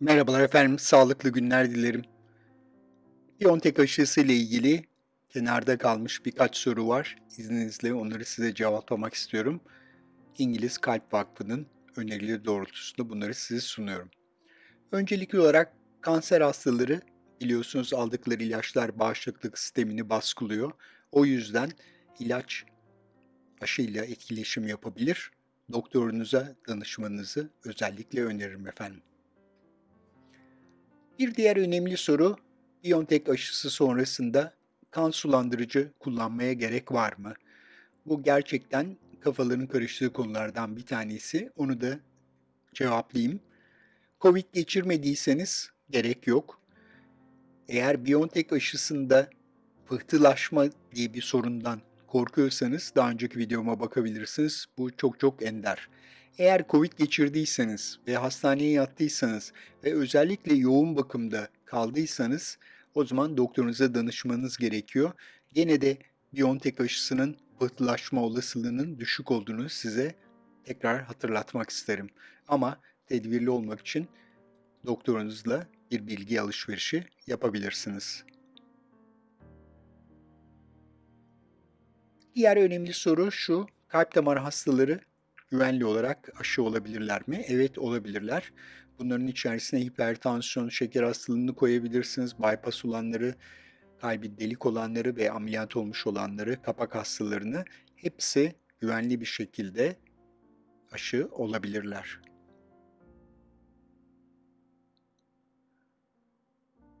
Merhabalar efendim, sağlıklı günler dilerim. Biontech aşısı ile ilgili kenarda kalmış birkaç soru var. İzninizle onları size cevaplamak istiyorum. İngiliz Kalp Vakfı'nın önerileri doğrultusunda bunları size sunuyorum. Öncelikli olarak kanser hastaları biliyorsunuz aldıkları ilaçlar bağışıklık sistemini baskılıyor. O yüzden ilaç aşıyla etkileşim yapabilir. Doktorunuza danışmanızı özellikle öneririm efendim. Bir diğer önemli soru, Biontech aşısı sonrasında kan sulandırıcı kullanmaya gerek var mı? Bu gerçekten kafaların karıştığı konulardan bir tanesi. Onu da cevaplayayım. Covid geçirmediyseniz gerek yok. Eğer Biontech aşısında pıhtılaşma diye bir sorundan korkuyorsanız daha önceki videoma bakabilirsiniz. Bu çok çok ender. Eğer Covid geçirdiyseniz ve hastaneye yattıysanız ve özellikle yoğun bakımda kaldıysanız o zaman doktorunuza danışmanız gerekiyor. Gene de Biontech aşısının pıhtılaşma olasılığının düşük olduğunu size tekrar hatırlatmak isterim. Ama tedbirli olmak için doktorunuzla bir bilgi alışverişi yapabilirsiniz. Diğer önemli soru şu, kalp damar hastaları güvenli olarak aşı olabilirler mi? Evet olabilirler. Bunların içerisine hipertansiyon, şeker hastalığını koyabilirsiniz. Bypass olanları, kalbi delik olanları ve ameliyat olmuş olanları, kapak hastalarını hepsi güvenli bir şekilde aşı olabilirler.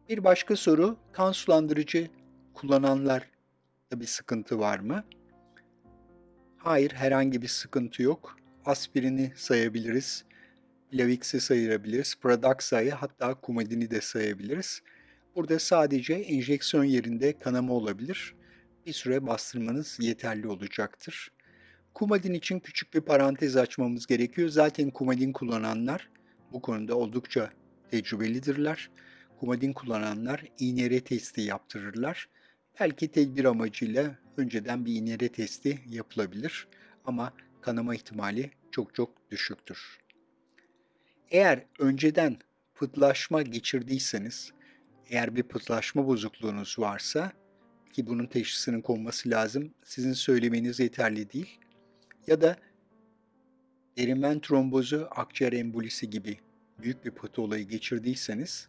Bir başka soru, kan sulandırıcı kullananlar bir sıkıntı var mı? Hayır, herhangi bir sıkıntı yok. Aspirini sayabiliriz. Lavix'i sayabiliriz. Pradaxa'yı hatta Coumadin'i de sayabiliriz. Burada sadece enjeksiyon yerinde kanama olabilir. Bir süre bastırmanız yeterli olacaktır. Coumadin için küçük bir parantez açmamız gerekiyor. Zaten Coumadin kullananlar bu konuda oldukça tecrübelidirler. Coumadin kullananlar INR testi yaptırırlar. Belki tedbir amacıyla önceden bir INR testi yapılabilir ama kanama ihtimali çok çok düşüktür. Eğer önceden pıtlaşma geçirdiyseniz, eğer bir pıtlaşma bozukluğunuz varsa ki bunun teşhisinin konması lazım, sizin söylemeniz yeterli değil. Ya da derimen trombozu, akciğer embolisi gibi büyük bir pıhtı olayı geçirdiyseniz,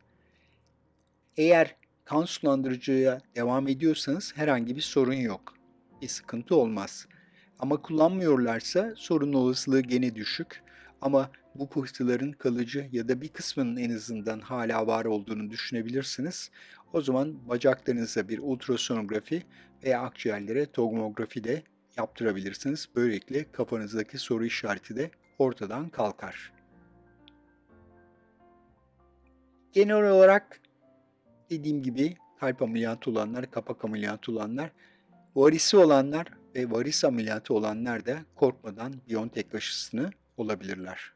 eğer kan sulandırıcıya devam ediyorsanız herhangi bir sorun yok. Bir sıkıntı olmaz. Ama kullanmıyorlarsa sorun olasılığı gene düşük. Ama bu pıhtıların kalıcı ya da bir kısmının en azından hala var olduğunu düşünebilirsiniz. O zaman bacaklarınıza bir ultrasonografi veya akciğerlere tomografi de yaptırabilirsiniz. Böylelikle kafanızdaki soru işareti de ortadan kalkar. Genel olarak dediğim gibi kalp ameliyatı olanlar, kapak ameliyatı olanlar, varisi olanlar ve varis ameliyatı olanlar da korkmadan Biontech aşısını olabilirler.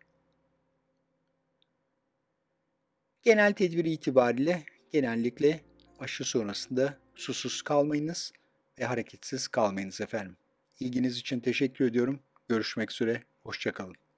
Genel tedbir itibariyle genellikle aşı sonrasında susuz kalmayınız ve hareketsiz kalmayınız efendim. İlginiz için teşekkür ediyorum. Görüşmek üzere, hoşçakalın.